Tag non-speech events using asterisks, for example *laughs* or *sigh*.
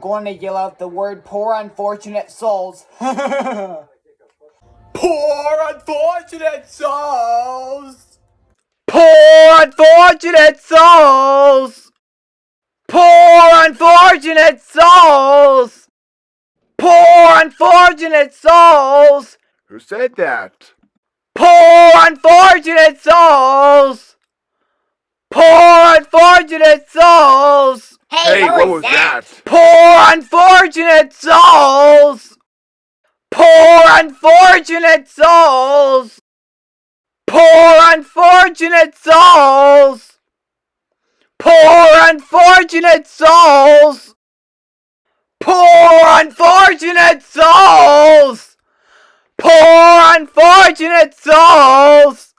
going to yell out the word poor unfortunate souls. *laughs* poor unfortunate souls! Poor unfortunate souls! Poor unfortunate souls! Poor unfortunate souls! Who said that? Poor unfortunate souls! Poor unfortunate that? Poor unfortunate souls! Poor unfortunate souls! Poor unfortunate souls! Poor unfortunate souls! Poor unfortunate souls! Poor unfortunate souls!